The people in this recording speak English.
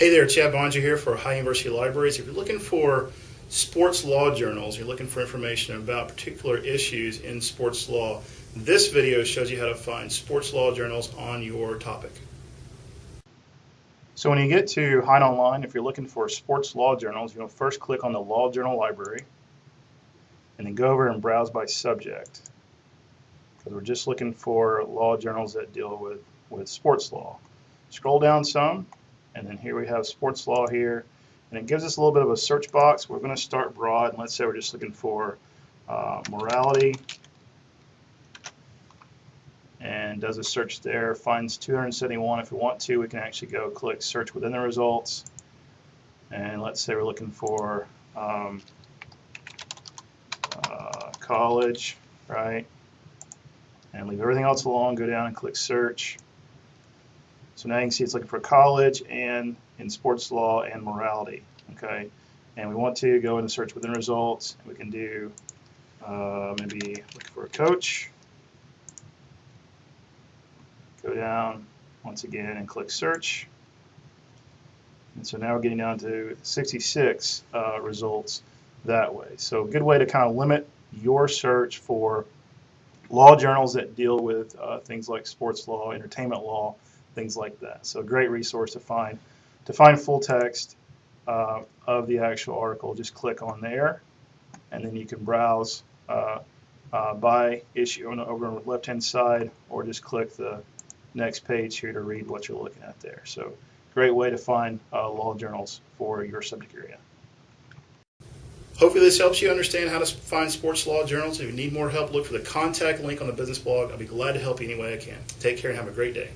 Hey there, Chad Bonja here for High University Libraries. If you're looking for sports law journals, you're looking for information about particular issues in sports law, this video shows you how to find sports law journals on your topic. So when you get to Hein Online, if you're looking for sports law journals, you'll first click on the Law Journal Library and then go over and browse by subject because we're just looking for law journals that deal with, with sports law. Scroll down some and then here we have sports law here and it gives us a little bit of a search box. We're going to start broad and let's say we're just looking for uh, morality and does a search there, finds 271. If we want to, we can actually go click search within the results. And let's say we're looking for um, uh, college, right? And leave everything else alone, go down and click search. So now you can see it's looking for college and in sports law and morality, okay? And we want to go in and search within results. We can do uh, maybe look for a coach go down once again and click search. And so now we're getting down to 66 uh, results that way. So a good way to kind of limit your search for law journals that deal with uh, things like sports law, entertainment law, things like that. So a great resource to find. To find full text uh, of the actual article, just click on there, and then you can browse uh, uh, by issue on the over on the left-hand side, or just click the next page here to read what you're looking at there. So great way to find uh, law journals for your subject area. Hopefully this helps you understand how to find sports law journals. If you need more help, look for the contact link on the business blog. I'll be glad to help you any way I can. Take care and have a great day.